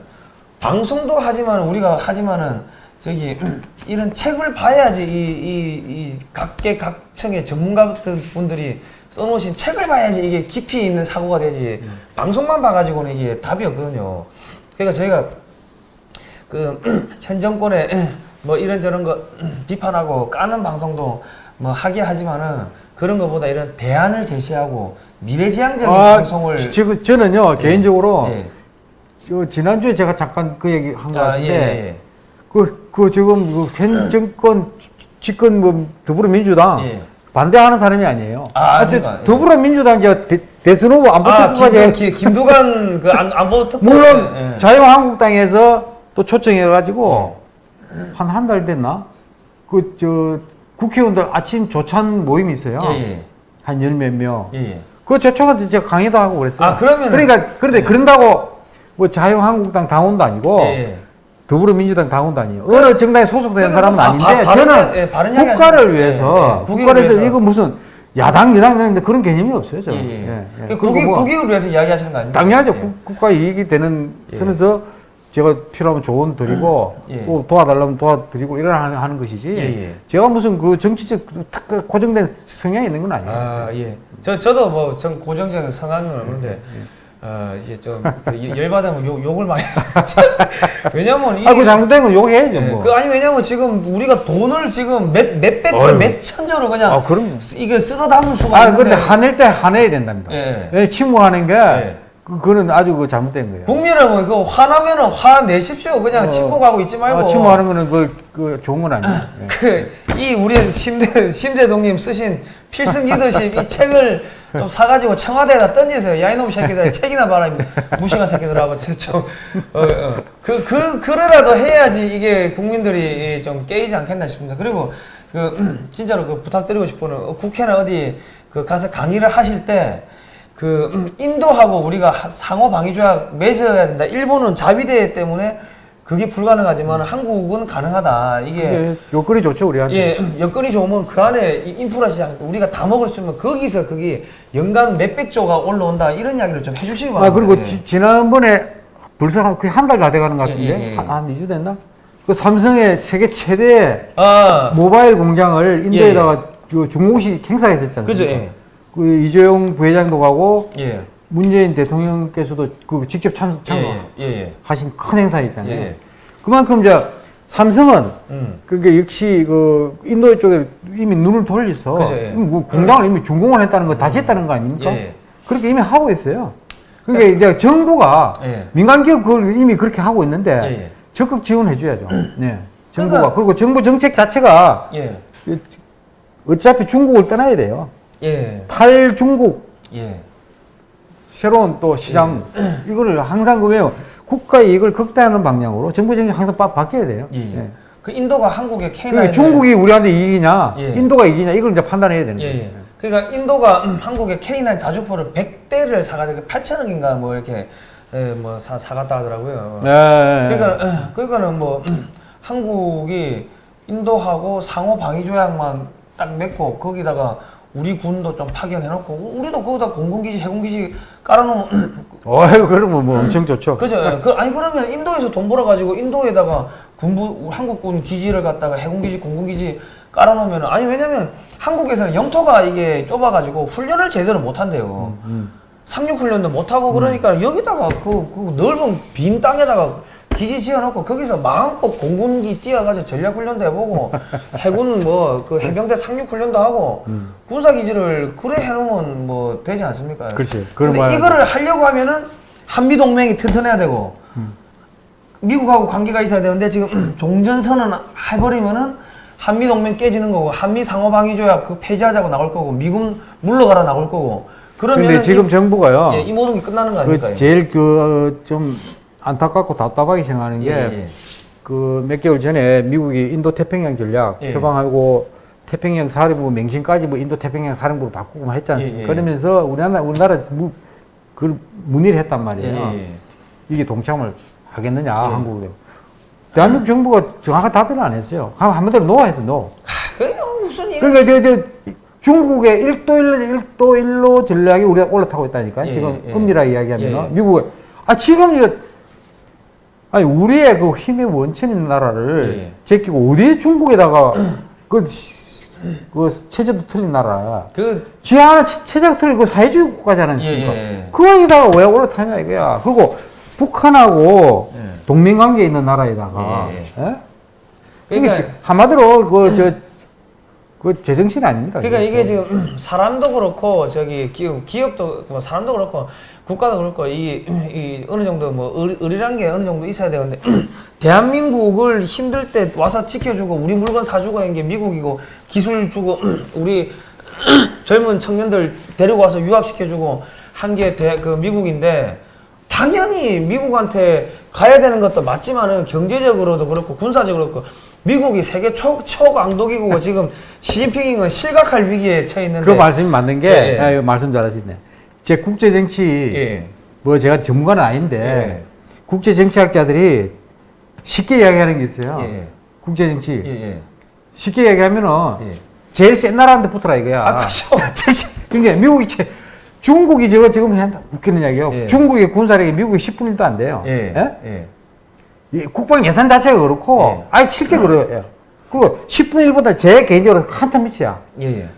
방송도 하지만 우리가 하지만은 저기 이런 책을 봐야지 이 이 이 각계 각층의 전문가 같은 분들이 써놓으신 책을 봐야지 이게 깊이 있는 사고가 되지 방송만 봐가지고는 이게 답이 없거든요. 그러니까 저희가 그 현 정권의 뭐 이런저런 거 비판하고 까는 방송도 뭐 하게 하지만은 그런 것보다 이런 대안을 제시하고 미래지향적인 방송을 아, 지금 저는요 개인적으로 예. 저 지난주에 제가 잠깐 그 얘기 한것 아, 같은데 예, 예. 그, 그 지금 그현 정권 집권 뭐 더불어민주당 예. 반대하는 사람이 아니에요. 아, 하여튼 그러니까, 예. 더불어민주당 이제 대, 대선 후보 안보 아, 특보까지 김두, 기- 김두관 그 안, 안보 특보 물론 예. 자유한국당에서 또 초청해가지고 한한 달 됐나? 그 저 국회의원들 아침 조찬 모임이 있어요. 예, 예. 한열 몇 명. 예, 예. 그 초청한테 제가 강의도 하고 그랬어요. 아, 그러면은- 그러니까 그런데 그런다고 뭐 자유한국당 당원도 아니고. 더불어민주당 당원도 아니에요. 어느 정당에 소속된 그러니까 사람은 바- 아닌데 바- 저는 야- 예, 국가를 위해서 예, 예. 국가를 위해서 위해서. 이거 무슨 야당 여당 되는데 그런 개념이 없어요. 저는. 예, 예. 예, 예. 그 그리고 국익, 뭐 국익을 위해서 이야기하시는 거 아닙니까? 당연하죠. 예. 국- 국가 이익이 되는 예. 선에서 제가 필요하면 조언 드리고 예. 또 도와달라면 도와드리고 이런 하는, 하는 것이지. 예, 예. 제가 무슨 그 정치적 탁 고정된 성향이 있는 건 아니에요. 아, 예. 저, 저도 뭐, 전 고정적인 성향은 없는데, 예, 어, 이제 좀, 그 열- 열받으면 욕, 욕을 많이 해서. 왜냐면, 이. 아, 그 잘못된 건 욕해야죠. 예, 뭐. 그, 아니, 왜냐면 지금 우리가 돈을 지금 몇, 몇백 조, 어휴. 몇 천 조로 그냥. 아, 그럼요. 쓰- 이게 쓸어 담을 수가 아, 있는데. 근데 화낼 때 화내야 된답니다. 예. 왜 침묵하는 게 예. 그, 그는 아주 그 잘못된 거예요. 국민 여러분, 그 화나면은 화내십시오. 그냥 어. 침묵하고 있지 말고. 아, 침묵하는 거는 그, 그 좋은 건 아니에요. 예. 그, 이 우리 심대, 심대동님 쓰신 필승 리더십 이 책을 좀 사가지고 청와대에다 던지세요. 야, 이놈 새끼들 책이나 봐라. 이 무식한 새끼들하고. 저, 좀, 어, 어. 그, 그, 그러라도 해야지 이게 국민들이 좀 깨이지 않겠나 싶습니다. 그리고 그, 진짜로 그 부탁드리고 싶은 건 국회나 어디 그 가서 강의를 하실 때 그 음, 인도하고 우리가 하- 상호 방위 조약 맺어야 된다. 일본은 자위대 때문에 그게 불가능하지만 한국은 가능하다. 이게 요건이 좋죠, 우리한테. 예, 음, 여건이 좋으면 그 안에 이 인프라 시장 우리가 다 먹을 수 있으면 거기서 그게 연간 몇백 조가 올라온다 이런 이야기를 좀 해주시기 바랍니다. 아, 그리고 예. 지, 지난번에 벌써 한, 거의 한달 다 돼가는 것 같은데? 예, 예, 예. 한, 한 2주 됐나? 그 삼성의 세계 최대 아, 모바일 공장을 인도에다가 그 중공식 행사했었지 않습니까? 그죠, 예. 그 이재용 부회장도 가고 예, 문재인 대통령께서도 그 직접 참, 예, 예, 예, 큰 행사 있잖아요. 예. 그만큼 이제 삼성은 음. 그게 역시 그 인도 쪽에 이미 눈을 돌려서 그죠, 예. 뭐 공장을 이미 준공을 했다는 거다 짓다는 거 아닙니까? 예. 그렇게 이미 하고 있어요. 그러니까 이제 정부가 예. 민간 기업 그걸 이미 그렇게 하고 있는데. 적극 지원해 줘야죠. 네. 정부가 그러니까- 그리고 정부 정책 자체가 예, 어차피 중국을 떠나야 돼요. 예, 탈중국 예, 새로운 또 시장 예. 이거를 항상 그러면 국가의 이익을 극대화하는 방향으로 정부 정책 항상 바, 바뀌어야 돼요. 예, 예. 예. 그 인도가 한국의 K9 그러니까 중국이 우리한테 이익이냐, 예. 인도가 이익이냐 이걸 이제 판단해야 되는 예, 거예요. 예. 그러니까 인도가 음, 한국의 K9 자주포를 100대를 사가지고 8천억인가 뭐 이렇게 예, 뭐 사, 사갔다 하더라고요. 그러니까 어, 그러니까는 뭐 음, 한국이 인도하고 상호 방위 조약만 딱 맺고 거기다가 우리 군도 좀 파견해놓고 우리도 거기다 공군기지 해군기지 깔아놓으면 어휴, 그러면 뭐 엄청 좋죠. 그죠? 예. 그 아니 그러면 인도에서 돈 벌어가지고 인도에다가 군부 한국군 기지를 갖다가 해군기지 공군기지 깔아놓으면 아니 왜냐면 한국에서는 영토가 이게 좁아가지고 훈련을 제대로 못 한대요. 음. 상륙 훈련도 못 하고 그러니까 여기다가 그, 그 넓은 빈 땅에다가 기지 지어놓고 거기서 마음껏 공군기 뛰어가지고 전략 훈련도 해보고 해군 뭐 그 해병대 상륙 훈련도 하고 음. 군사 기지를 그래 해놓으면 뭐 되지 않습니까? 그렇지. 그런 근데 말- 이거를 하려고 하면은 한미 동맹이 튼튼해야 되고 음. 미국하고 관계가 있어야 되는데 지금 종전선언 해버리면은 한미 동맹 깨지는 거고 한미 상호방위 조약 그 폐지하자고 나올 거고 미군 물러가라 나올 거고 그러면 근데 지금 정부가요. 예, 이 모든 게 끝나는 거 아닐까요? 그 제일 그 좀 안타깝고 답답하게 생각하는 예, 게 예. 그몇 개월 전에 미국이 인도 태평양 전략 예. 표방하고 태평양 사령부 맹신까지 뭐 인도 태평양 사령부로 바꾸고 막 했지 않습니까? 예, 예. 그러면서 우리나라 우리나라 무, 그 문의를 했단 말이에요. 예, 예. 이게 동참을 하겠느냐 예. 한국에. 대한민국 정부가 정확한 답변을 안 했어요. 한- 한마디로 no했어 no. 아, 그게 무슨 일? 그러니까 저, 저 중국의 1도 1로, 1도 1로 전략이 우리가 올라타고 있다니까. 예, 지금 예. 엄밀하게 이야기하면. 예, 예. 미국에. 아, 지금 이거, 아니, 우리의 그 힘의 원천인 나라를 예, 예. 제끼고 어디에 중국에다가 그, 그 체제도 틀린 나라. 그 지 하나 체- 체제가 틀린 그 사회주의 국가지 않습니까? 예, 예. 거기다가 왜 올라타냐 이거야. 그리고 북한하고 예. 동맹 관계 있는 나라에다가. 예, 예? 그러니까 이게 한마디로 그저 그 제정신 아닙니다. 그러니까 이게. 지금 음, 사람도 그렇고 저기 기업 기업 도 뭐 사람도 그렇고 국가도 그렇고 이, 이 어느 정도 뭐 의- 의리란 게 어느 정도 있어야 되는데 대한민국을 힘들 때 와서 지켜주고 우리 물건 사주고 하는 게 미국이고 기술 주고 우리 젊은 청년들 데리고 와서 유학시켜주고 한 게 그 미국인데 당연히 미국한테 가야 되는 것도 맞지만은 경제적으로도 그렇고 군사적으로 그렇고 미국이 세계 초, 초강도기국고 지금 시진핑은 실각할 위기에 처해 있는데 그 말씀이 맞는 게 예, 예. 아, 말씀 잘하시네. 제 국제 정치 예. 뭐 제가 전문가는 아닌데 예. 국제 정치학자들이 쉽게 이야기하는 게 있어요. 예. 국제 정치 예, 예. 쉽게 이야기하면은 예. 제일 센 나라한테 붙어라 이거야. 아, 그렇죠. 그러니까 미국이 제, 중국이 저거 지금 한다 웃기는 이야기요. 예. 중국의 군사력이 미국의 10분의 1도 안 돼요. 예. 국방 예산 자체가 그렇고 예. 아니 실제 그래요. 그리고 10분의 1보다 제 개인적으로 한참 밑이야. 예. 예.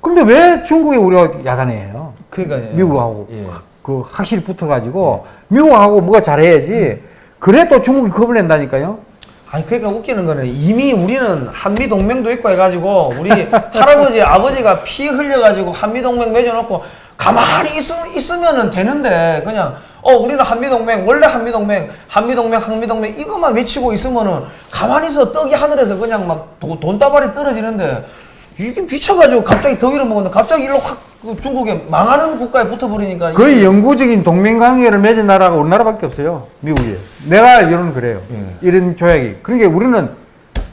그런데 왜 중국에 우리가 야단해요? 그러니까 미국하고 예. 그 확실히 붙어가지고 미국하고 뭐가 잘해야지. 그래 또 중국이 겁을 낸다니까요. 아니 그러니까 웃기는 거는 이미 우리는 한미 동맹도 있고 해가지고 우리 할아버지 아버지가 피 흘려가지고 한미 동맹 맺어놓고 가만히 있, 있으면은 되는데 그냥 어 우리는 한미 동맹 원래 한미 동맹 한미 동맹 한미 동맹 이것만 외치고 있으면은 가만히 있어 떡이 하늘에서 그냥 막 돈, 돈다발이 떨어지는데 이게 미쳐가지고 갑자기 덩이를 먹었는데 갑자기 일로 확그 중국에 망하는 국가에 붙어버리니까 거의 영구적인 동맹 관계를 맺은 나라가 우리나라밖에 없어요. 미국이. 내가 알기로는 그래요. 예. 이런 조약이. 그러니까 우리는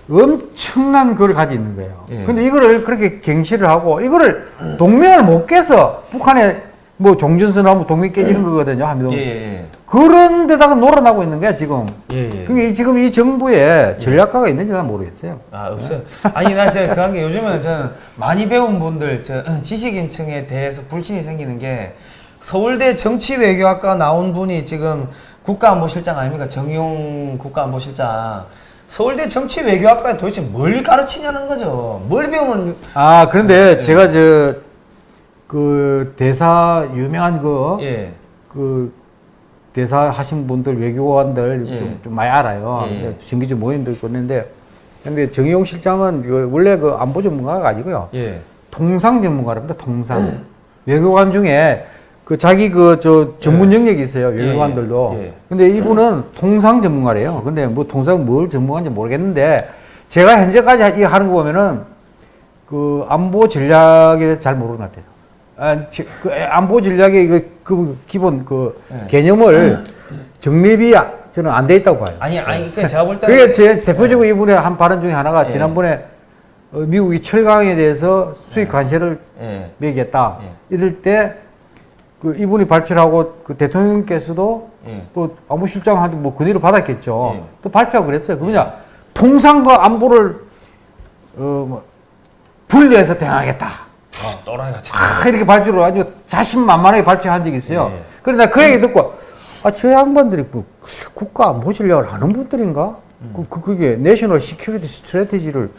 엄청난 걸 가지고 있는 거예요. 예. 근데 이거를 그렇게 갱시를 하고 이거를 동맹을 못 깨서 북한에 뭐 종전선언하면 동맹 깨지는 거거든요. 한미동맹. 예, 예, 그런 데다가 놀아나고 있는 거야, 지금. 예. 예, 예. 그게 이- 지금 이 정부에 전략가가 있는지 난 모르겠어요. 아 없어요. 아니 나 제가 그한 게 요즘은 저는 많이 배운 분들 저 지식인층에 대해서 불신이 생기는 게 서울대 정치외교학과 나온 분이 지금 국가안보실장 아닙니까 정용 국가안보실장. 서울대 정치 외교학과에 도대체 뭘 가르치냐는 거죠. 뭘 배우면 아, 그런데 제가 저, 그 대사 유명한 그, 예. 그 대사 하신 분들 외교관들 예. 좀, 좀 많이 알아요. 예. 정기적 모임도 있고 있는데 근데 정의용 실장은 그 원래 그 안보 전문가가 아니고요. 예. 통상 전문가랍니다. 통상 외교관 중에 그 자기 그 저 전문 영역이 있어요. 외교관들도. 예, 예. 근데 이분은 통상 전문가래요. 근데 뭐 통상 뭘 전문가인지 모르겠는데 제가 현재까지 이 하는 거 보면은 그 안보 전략에 대해서 잘 모르는 것 같아요. 아, 지- 그 안보 전략의 그, 그 기본 그 예. 개념을 정립이 아- 저는 안 돼 있다고 봐요. 아니 아니 그 제가 볼 때는 그게 제 대표적으로 이분의 한 발언 중에 하나가 예. 지난번에 어, 미국이 철강에 대해서 수익 관세를 예. 매겠다. 예. 이럴 때 그 이분이 발표를 하고 그 대통령께서도 예. 또 안보실장한테 뭐 그대로 받았겠죠. 예. 또 발표하고 그랬어요. 그 뭐냐 통상과 안보를 어뭐 분리해서 대응하겠다. 아, 또라이 같이. 아, 이렇게 발표를 아주 자신만만하게 발표한 적이 있어요. 예. 그런데 나그 얘기 듣고 아, 저 양반들이 뭐 국가 안보 전략을 하는 분들인가? 그, 그, 그게 national security strategy를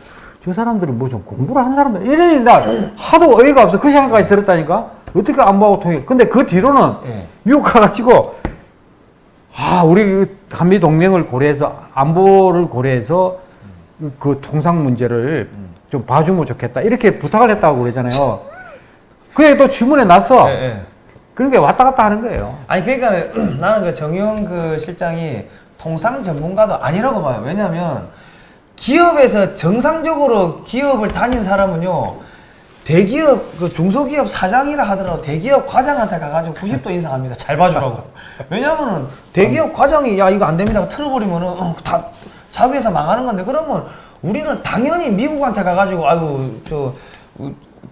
저 사람들이 뭐좀 공부를 한 사람들 이러니 날 하도 어이가 없어 그 생각까지 들었다니까 어떻게 안보하고 통해 근데 그 뒤로는 예. 미국 가가지고 아 우리 그 한미 동맹을 고려해서 안보를 고려해서 그 통상 문제를 좀 봐주면 좋겠다 이렇게 부탁을 했다고 그러잖아요. 그게 또 주문에 났어. 예, 예. 그러니까 왔다 갔다 하는 거예요. 아니 그러니까 나는 그 정용 그 실장이 통상 전문가도 아니라고 봐요. 왜냐하면 기업에서 정상적으로 기업을 다닌 사람은요 대기업 그 중소기업 사장이라 하더라도 대기업 과장한테 가가지고 90도 인상합니다. 잘 봐주라고. 왜냐면은 대기업 과장이 야 이거 안 됩니다. 틀어버리면은 어, 다 자기 회사 망하는 건데 그러면 우리는 당연히 미국한테 가가지고 아유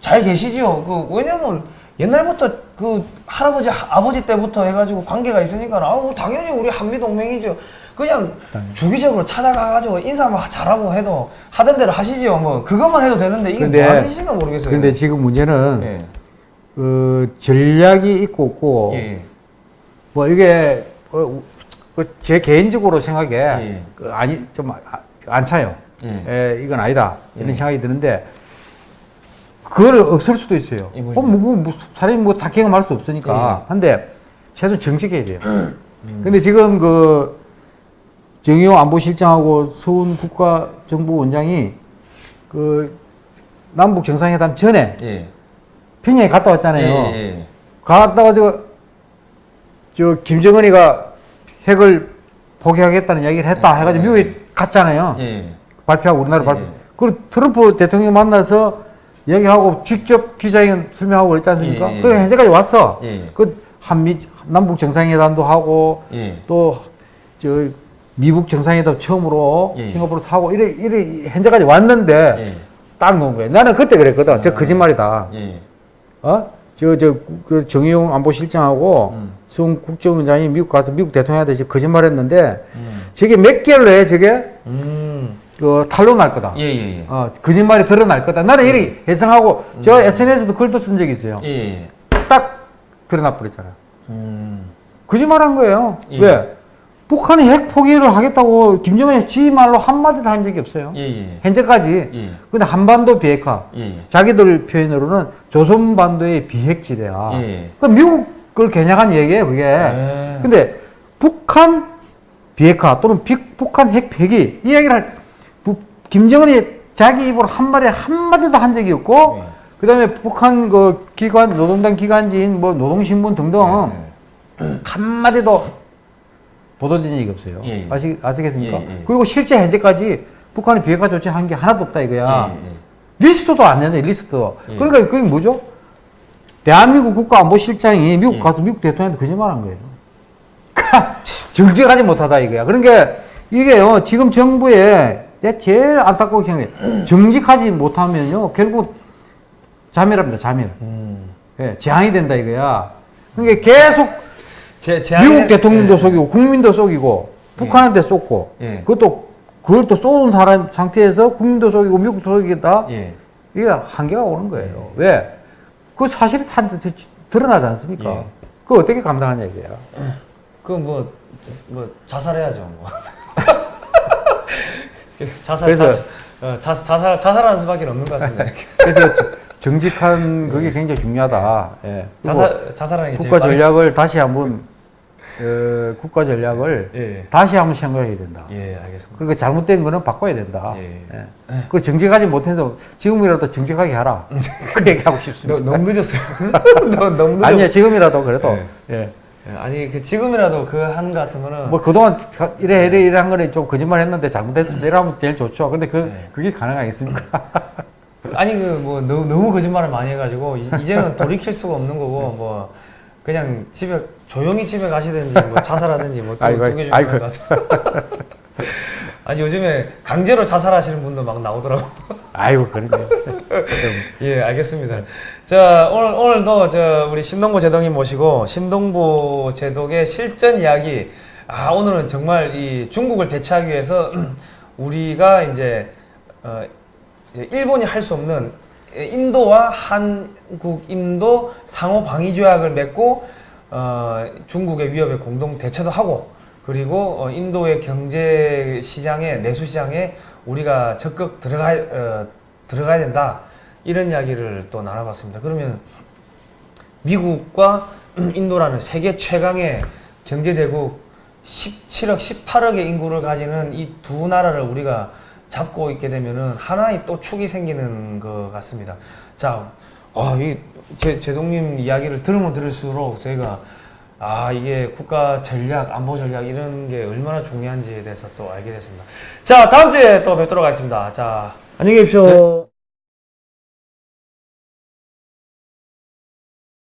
저잘 계시지요. 그 왜냐면 옛날부터 그 할아버지 하- 아버지 때부터 해가지고 관계가 있으니까 아우 당연히 우리 한미 동맹이죠. 그냥 주기적으로 찾아가가지고 인사만 잘하고 해도 하던 대로 하시지요. 뭐 그것만 해도 되는데 이게 근데- 뭐 짓인가 모르겠어요. 근데 지금 문제는 예. 그 전략이 있고 없고 예. 뭐 이게 어, 그제 개인적으로 생각에 예. 그 아니 좀 안 차요. 예. 에, 이건 아니다 이런 예. 생각이 드는데 그걸 없을 수도 있어요. 이 어. 뭐, 뭐, 뭐 사람이 뭐 다 경험할 수 없으니까. 예. 한데 최소 정직해야 돼요. 근데 지금 그 정의용 안보실장하고 서훈 국가정보원장이 그 남북 정상회담 전에 예. 평양에 갔다 왔잖아요. 예, 예, 갔다 가지고 저 김정은이가 핵을 포기하겠다는 이야기를 했다 예, 해가지고 예. 미국에 갔잖아요. 예. 예. 발표하고 우리나라 예, 발표. 예. 그리고 트럼프 대통령 만나서 얘기하고 직접 기자회견 설명하고 그랬지 않습니까? 예, 예. 그리고 현재까지 왔어. 예, 예. 그 한미 남북 정상회담도 하고 예. 또저 미국 정상회담 처음으로 예. 싱가포르에서 하고 이래 이래 현재까지 왔는데 예. 딱 놓은 거예요. 나는 그때 그랬거든. 저 거짓말이다. 예. 어? 저, 저, 그 정의용 안보실장하고 음. 송 국정원장이 미국 가서 미국 대통령한테 저 거짓말 했는데 음. 저게 몇 개월로 해, 저게? 음. 그 탄로 날 거다. 예, 예, 예. 어, 거짓말이 드러날 거다. 나는 이렇게 예상하고 저 SNS도 글도 쓴 적이 있어요. 예, 예. 딱 드러나 버렸잖아요. 음. 거짓말 한 거예요. 예. 왜? 북한이 핵 포기를 하겠다고 김정은이 지 말로 한마디도 한 적이 없어요. 예, 예. 현재까지. 예. 근데 한반도 비핵화. 예, 예. 자기들 표현으로는 조선반도의 비핵지대야. 예. 그 미국 걸 겨냥한 얘기예요, 그게. 예. 근데 북한 비핵화 또는 비- 북한 핵 폐기 이 얘기를 할, 부- 김정은이 자기 입으로 한 말에 한 마디도 한 적이 없고 예. 그다음에 북한 그 기관 노동당 기관지인 뭐 노동신문 등등 예. 한 마디도 보도된 적이 없어요. 예, 예. 아시, 아시겠습니까? 예, 예. 그리고 실제 현재까지 북한이 비핵화 조치한 게 하나도 없다 이거야. 예, 예. 리스트도 안 내네, 리스트도. 예. 그러니까 그게 뭐죠? 대한민국 국가안보실장이 미국 예. 가서 미국 대통령한테 거짓말 한 거예요. 정직하지 못하다 이거야. 그러니까 이게요, 지금 정부에 내 제일 안타까운 경우에 정직하지 못하면요, 결국 자멸합니다, 자멸. 음. 예, 재앙이 된다 이거야. 그러니까 계속 제, 제 미국 대통령도 예. 속이고 국민도 속이고 북한한테 쏟고 예. 그것도 그걸 또 쏘는 사람 상태에서 국민도 속이고 미국도 속이겠다. 예. 이게 한계가 오는 거예요. 왜? 그 사실이 다 드- 드러나지 않습니까? 예. 그거 어떻게 감당하냐 이거야. 그뭐 뭐 자살해야죠. 뭐. 자살 그래서- 자, 어, 자, 자살 자살하는 수밖에 없는 것 같습니다. 그래서 저- 정직한 그게 굉장히 중요하다. 예. 자살 자살하는 국가 전략을 다시 한번 어, 국가 전략을 예. 다시 한번 생각해야 된다. 예, 알겠습니다. 그러니까 잘못된 거는 바꿔야 된다. 예. 예. 그 정직하지 못해서 지금이라도 정직하게 하라. 그 얘기하고 싶습니다. 너, 너무 늦었어요. 너, 너무 늦었 아니야 지금이라도 그래도 예. 예. 예, 아니 그 지금이라도 그 한 같으면은 뭐 그동안 가- 이래 이래 이래 한 거는 좀 거짓말 했는데 잘못했습니다. 이러면 제일 좋죠. 근데 그 네. 그게 가능하겠습니까? 아니 그 뭐 너무, 너무 거짓말을 많이 해가지고 이, 이제는 돌이킬 수가 없는 거고 뭐 그냥 집에 조용히 집에 가시든지 뭐 자살하든지 뭐두개 중에. 하나 같아. 아니 요즘에 강제로 자살하시는 분도 막 나오더라고. 아이고 그러네. 예, 알겠습니다. 자, 오늘, 오늘도 저 우리 신동보 제독님 모시고 신동보 제독의 실전 이야기. 아, 오늘은 정말 이 중국을 대체하기 위해서 우리가 이제, 어, 이제 일본이 할 수 없는 인도와 한국, 인도 상호 방위 조약을 맺고 어, 중국의 위협에 공동 대처도 하고 그리고 어, 인도의 경제 시장에 내수 시장에 우리가 적극 들어가 어, 들어가야 된다 이런 이야기를 또 나눠봤습니다. 그러면 미국과 인도라는 세계 최강의 경제 대국 17억, 18억의 인구를 가지는 이 두 나라를 우리가 잡고 있게 되면은 하나의 또 축이 생기는 것 같습니다. 자, 아, 이 제, 제동님 이야기를 들으면 들을수록 저희가 아, 이게 국가 전략, 안보 전략 이런 게 얼마나 중요한지에 대해서 또 알게 됐습니다. 자, 다음 주에 또 뵙도록 하겠습니다. 자, 안녕히 계십시오.